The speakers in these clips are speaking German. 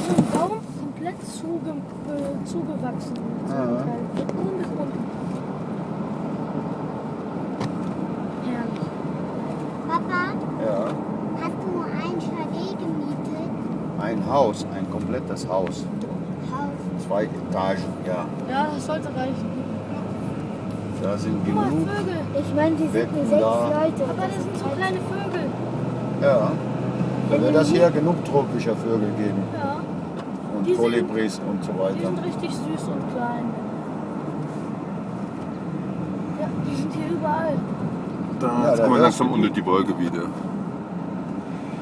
komplett zuge, äh, zugewachsen. Ja. Von oben bis unten. Herrlich. Papa, Ja. hast du ein Chalet gemietet? Ein Haus, ein komplettes Haus. Haus. Zwei Etagen, ja. Ja, das sollte reichen. Da sind Guck mal, genug. Vögel. Ich meine, wir sind sechs da. Leute. Aber das sind so kleine Vögel. Da wird das hier genug tropischer Vögel geben. Ja. Und Die sind- Kolibris und so Die weiter. sind richtig süß und klein. Ja, die sind hier überall. Da, Ja, jetzt da kommen wir langsam unter die Wolke wieder.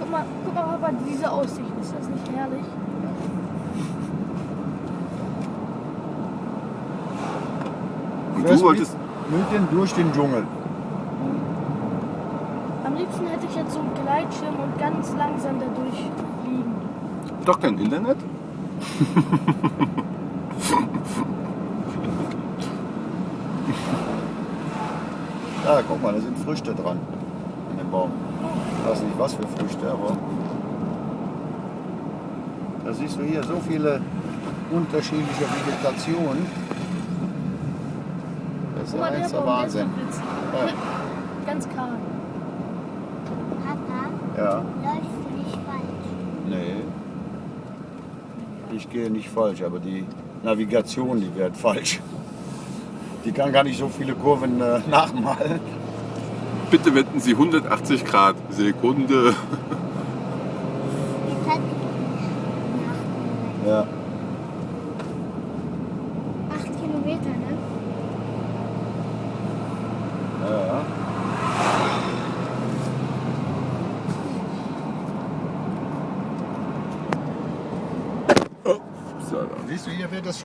Guck mal, guck mal, Papa, diese Aussicht. Ist das nicht herrlich? Und du wolltest. Mit, mit den durch den Dschungel. Am liebsten hätte ich jetzt so einen Gleitschirm und ganz langsam dadurch fliegen. Doch kein Internet? Da, guck mal, da sind Früchte dran. An dem Baum. Ich weiß nicht, was für Früchte, aber. Da siehst du hier so viele unterschiedliche Vegetationen. Das ist ja der ist Wahnsinn. Ja. Ganz kahl. Papa, Ja, läufst du nicht falsch? nee. Ich gehe nicht falsch, aber die Navigation, die wird falsch. Die kann gar nicht so viele Kurven äh, nachmalen. Bitte wenden Sie 180 Grad. Sekunde. Ja. Acht Kilometer, ne? Ja. So, Siehst du, hier wird das